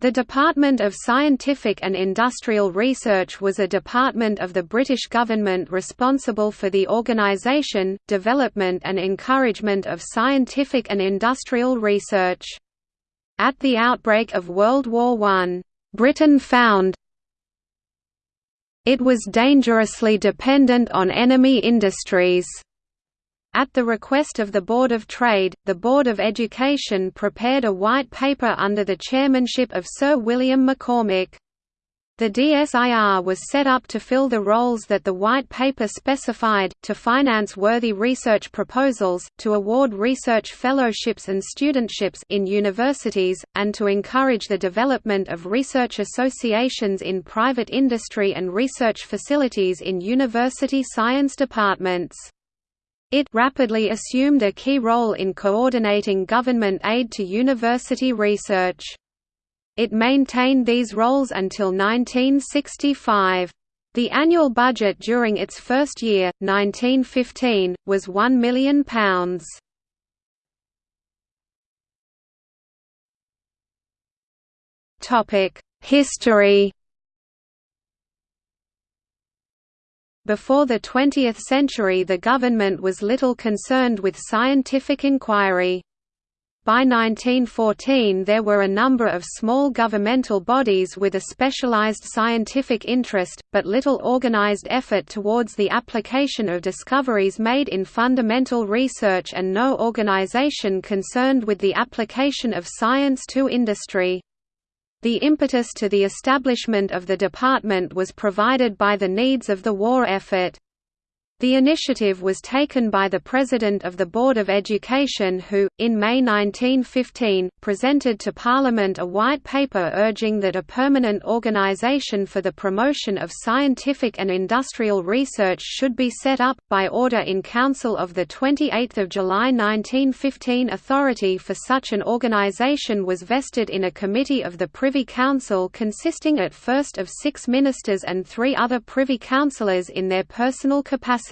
The Department of Scientific and Industrial Research was a department of the British government responsible for the organisation, development and encouragement of scientific and industrial research. At the outbreak of World War I, Britain found it was dangerously dependent on enemy industries. At the request of the Board of Trade, the Board of Education prepared a white paper under the chairmanship of Sir William McCormick. The DSIR was set up to fill the roles that the White Paper specified, to finance worthy research proposals, to award research fellowships and studentships in universities, and to encourage the development of research associations in private industry and research facilities in university science departments. It rapidly assumed a key role in coordinating government aid to university research. It maintained these roles until 1965. The annual budget during its first year, 1915, was £1 million. History Before the 20th century the government was little concerned with scientific inquiry. By 1914 there were a number of small governmental bodies with a specialized scientific interest, but little organized effort towards the application of discoveries made in fundamental research and no organization concerned with the application of science to industry. The impetus to the establishment of the department was provided by the needs of the war effort. The initiative was taken by the President of the Board of Education who, in May 1915, presented to Parliament a white paper urging that a permanent organisation for the promotion of scientific and industrial research should be set up, by order in Council of 28 July 1915 authority for such an organisation was vested in a committee of the Privy Council consisting at first of six ministers and three other Privy Councillors in their personal capacity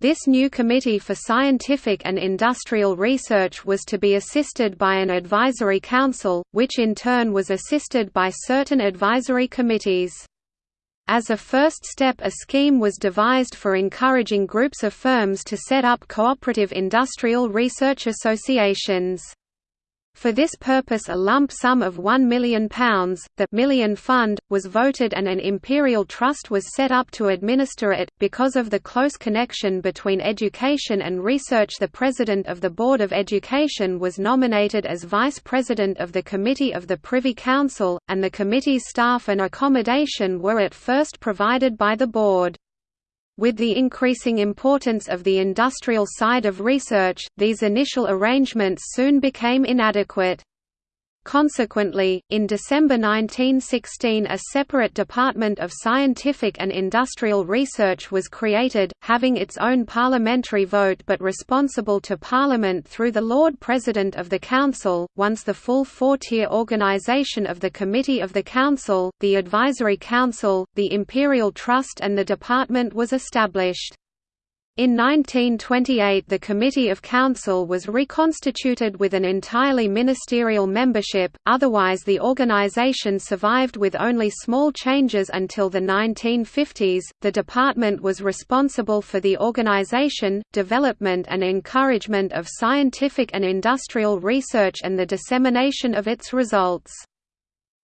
this new Committee for Scientific and Industrial Research was to be assisted by an advisory council, which in turn was assisted by certain advisory committees. As a first step a scheme was devised for encouraging groups of firms to set up cooperative industrial research associations. For this purpose a lump sum of £1 million, the Million Fund, was voted and an imperial trust was set up to administer it. Because of the close connection between education and research the President of the Board of Education was nominated as Vice President of the Committee of the Privy Council, and the committee's staff and accommodation were at first provided by the Board. With the increasing importance of the industrial side of research, these initial arrangements soon became inadequate. Consequently, in December 1916 a separate Department of Scientific and Industrial Research was created, having its own parliamentary vote but responsible to Parliament through the Lord President of the Council. Once the full four-tier organisation of the Committee of the Council, the Advisory Council, the Imperial Trust and the Department was established. In 1928 the Committee of Council was reconstituted with an entirely ministerial membership, otherwise the organization survived with only small changes until the 1950s. The department was responsible for the organization, development and encouragement of scientific and industrial research and the dissemination of its results.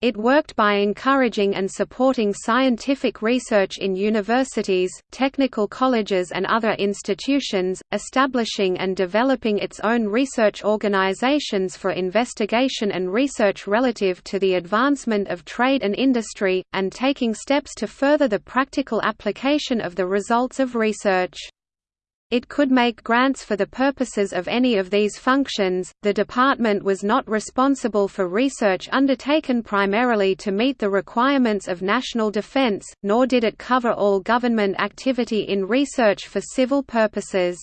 It worked by encouraging and supporting scientific research in universities, technical colleges and other institutions, establishing and developing its own research organizations for investigation and research relative to the advancement of trade and industry, and taking steps to further the practical application of the results of research. It could make grants for the purposes of any of these functions. The department was not responsible for research undertaken primarily to meet the requirements of national defense, nor did it cover all government activity in research for civil purposes.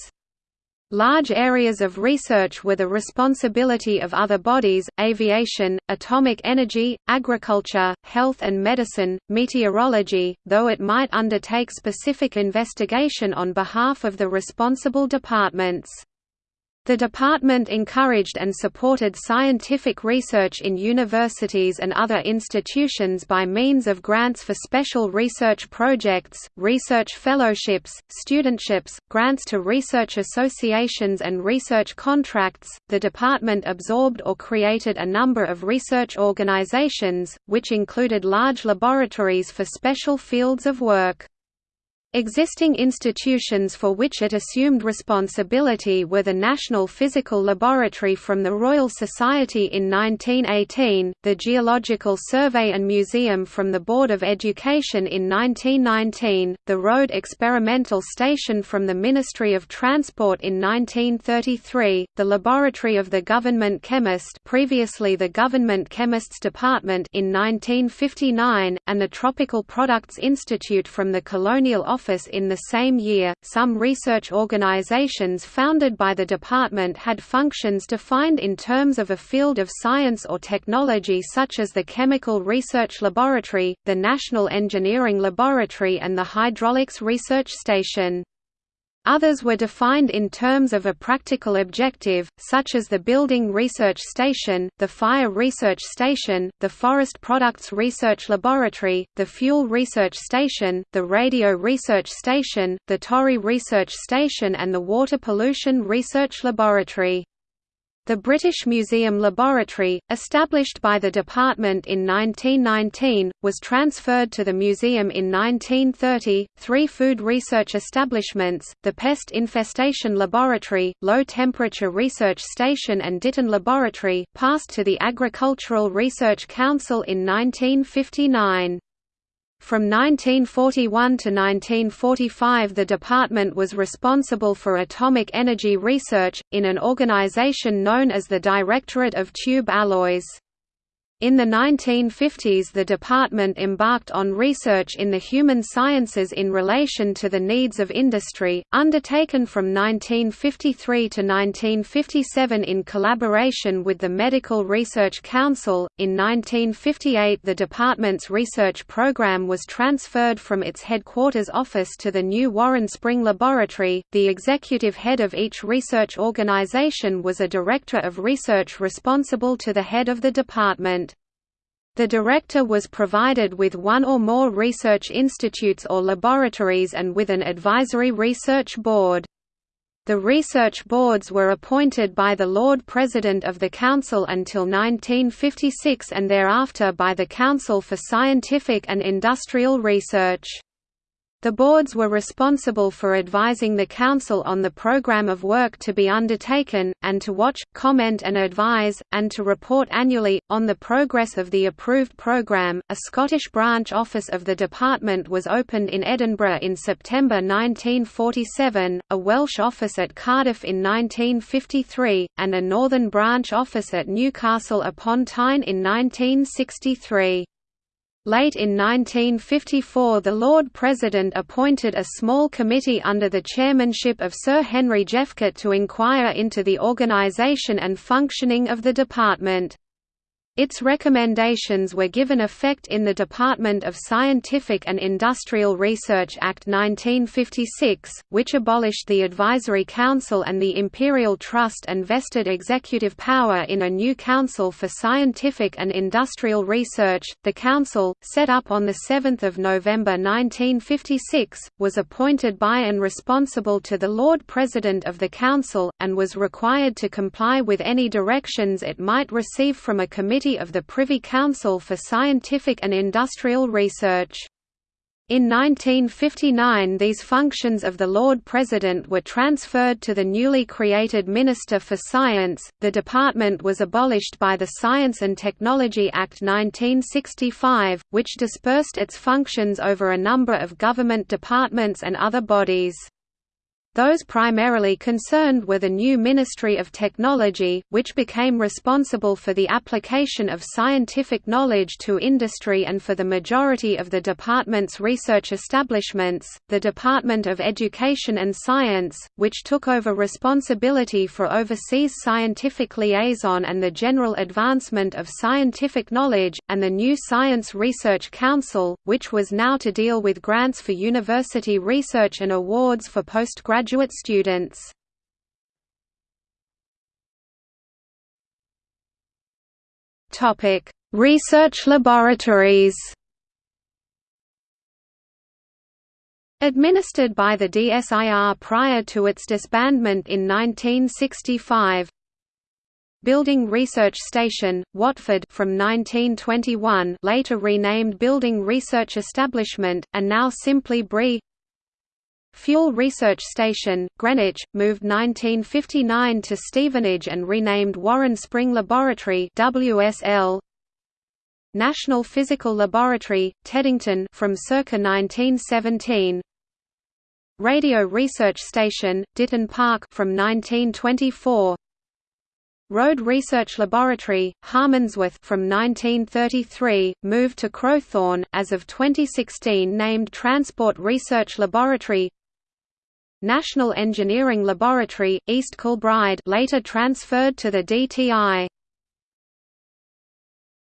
Large areas of research were the responsibility of other bodies, aviation, atomic energy, agriculture, health and medicine, meteorology, though it might undertake specific investigation on behalf of the responsible departments. The department encouraged and supported scientific research in universities and other institutions by means of grants for special research projects, research fellowships, studentships, grants to research associations, and research contracts. The department absorbed or created a number of research organizations, which included large laboratories for special fields of work. Existing institutions for which it assumed responsibility were the National Physical Laboratory from the Royal Society in 1918, the Geological Survey and Museum from the Board of Education in 1919, the Road Experimental Station from the Ministry of Transport in 1933, the Laboratory of the Government Chemist previously the Government Chemists Department in 1959, and the Tropical Products Institute from the Colonial Office office in the same year. Some research organizations founded by the department had functions defined in terms of a field of science or technology, such as the Chemical Research Laboratory, the National Engineering Laboratory, and the Hydraulics Research Station. Others were defined in terms of a practical objective, such as the Building Research Station, the Fire Research Station, the Forest Products Research Laboratory, the Fuel Research Station, the Radio Research Station, the Torry Research Station and the Water Pollution Research Laboratory. The British Museum Laboratory, established by the department in 1919, was transferred to the museum in 1930. Three food research establishments, the Pest Infestation Laboratory, Low Temperature Research Station, and Ditton Laboratory, passed to the Agricultural Research Council in 1959. From 1941 to 1945 the department was responsible for atomic energy research, in an organization known as the Directorate of Tube Alloys. In the 1950s the department embarked on research in the human sciences in relation to the needs of industry, undertaken from 1953 to 1957 in collaboration with the Medical Research Council. In 1958 the department's research program was transferred from its headquarters office to the new Warren Spring Laboratory. The executive head of each research organization was a director of research responsible to the head of the department. The director was provided with one or more research institutes or laboratories and with an advisory research board. The research boards were appointed by the Lord President of the Council until 1956 and thereafter by the Council for Scientific and Industrial Research. The boards were responsible for advising the Council on the programme of work to be undertaken, and to watch, comment and advise, and to report annually, on the progress of the approved programme. A Scottish branch office of the department was opened in Edinburgh in September 1947, a Welsh office at Cardiff in 1953, and a Northern branch office at Newcastle upon Tyne in 1963. Late in 1954 the Lord President appointed a small committee under the chairmanship of Sir Henry Jephcott to inquire into the organisation and functioning of the department. Its recommendations were given effect in the Department of Scientific and Industrial Research Act 1956, which abolished the Advisory Council and the Imperial Trust and vested executive power in a new Council for Scientific and Industrial Research. The Council, set up on 7 November 1956, was appointed by and responsible to the Lord President of the Council, and was required to comply with any directions it might receive from a committee of the Privy Council for Scientific and Industrial Research. In 1959 these functions of the Lord President were transferred to the newly created Minister for Science. The department was abolished by the Science and Technology Act 1965, which dispersed its functions over a number of government departments and other bodies. Those primarily concerned were the new Ministry of Technology, which became responsible for the application of scientific knowledge to industry and for the majority of the department's research establishments, the Department of Education and Science, which took over responsibility for overseas scientific liaison and the general advancement of scientific knowledge, and the new Science Research Council, which was now to deal with grants for university research and awards for postgraduate graduate students. Topic: Research laboratories. Administered by the DSIR prior to its disbandment in 1965. Building Research Station, Watford from 1921, later renamed Building Research Establishment and now simply BRE. Fuel Research Station, Greenwich, moved 1959 to Stevenage and renamed Warren Spring Laboratory WSL. National Physical Laboratory, Teddington from circa 1917 Radio Research Station, Ditton Park from 1924 Road Research Laboratory, Harmondsworth from 1933, moved to Crowthorne, as of 2016 named Transport Research Laboratory National Engineering Laboratory, East Kilbride later transferred to the DTI